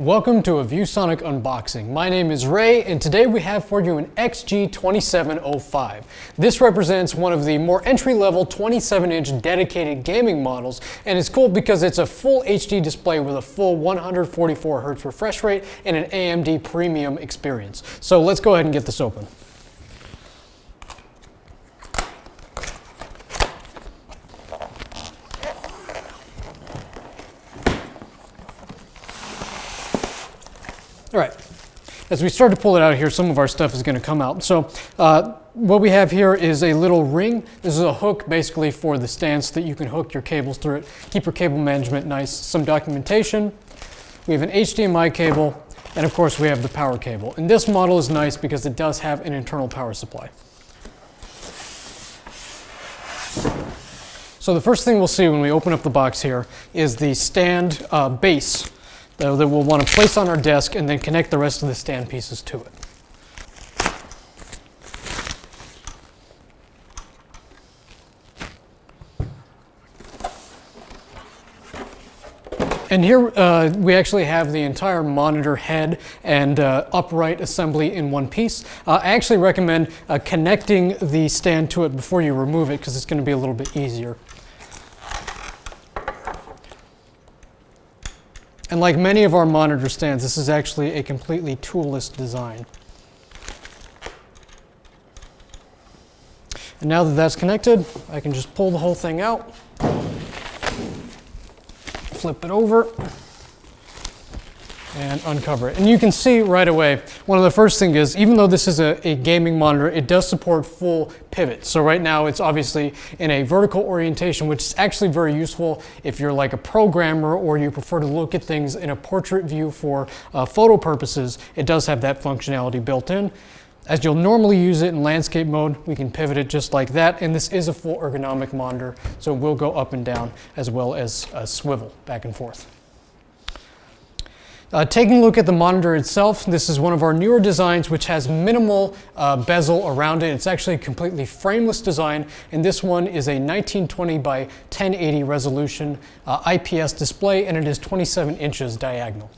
Welcome to a ViewSonic unboxing. My name is Ray and today we have for you an XG2705. This represents one of the more entry-level 27-inch dedicated gaming models and it's cool because it's a full HD display with a full 144 Hz refresh rate and an AMD premium experience. So let's go ahead and get this open. All right, as we start to pull it out here, some of our stuff is going to come out. So uh, what we have here is a little ring. This is a hook basically for the stand so that you can hook your cables through it, keep your cable management nice. Some documentation. We have an HDMI cable, and of course we have the power cable. And this model is nice because it does have an internal power supply. So the first thing we'll see when we open up the box here is the stand uh, base that we'll want to place on our desk and then connect the rest of the stand pieces to it. And here uh, we actually have the entire monitor head and uh, upright assembly in one piece. Uh, I actually recommend uh, connecting the stand to it before you remove it because it's going to be a little bit easier. And like many of our monitor stands, this is actually a completely toolless design. And now that that's connected, I can just pull the whole thing out, flip it over, and uncover it. And you can see right away, one of the first things is, even though this is a, a, gaming monitor, it does support full pivot. So right now it's obviously in a vertical orientation, which is actually very useful if you're like a programmer or you prefer to look at things in a portrait view for uh, photo purposes. It does have that functionality built in. As you'll normally use it in landscape mode, we can pivot it just like that. And this is a full ergonomic monitor, so it will go up and down as well as uh, swivel back and forth. Uh, taking a look at the monitor itself, this is one of our newer designs which has minimal uh, bezel around it. It's actually a completely frameless design, and this one is a 1920 by 1080 resolution uh, IPS display, and it is 27 inches diagonal.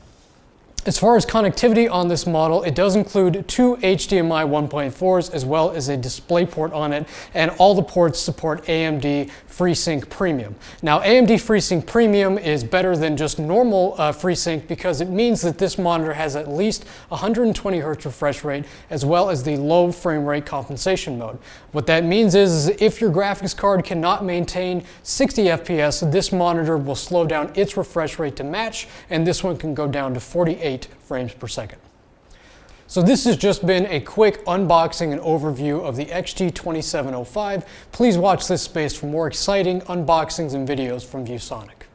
As far as connectivity on this model, it does include two HDMI 1.4s as well as a DisplayPort on it, and all the ports support AMD FreeSync Premium. Now, AMD FreeSync Premium is better than just normal uh, FreeSync because it means that this monitor has at least 120 Hz refresh rate as well as the low frame rate compensation mode. What that means is, is if your graphics card cannot maintain 60 FPS, this monitor will slow down its refresh rate to match, and this one can go down to 48 frames per second. So this has just been a quick unboxing and overview of the XG2705. Please watch this space for more exciting unboxings and videos from ViewSonic.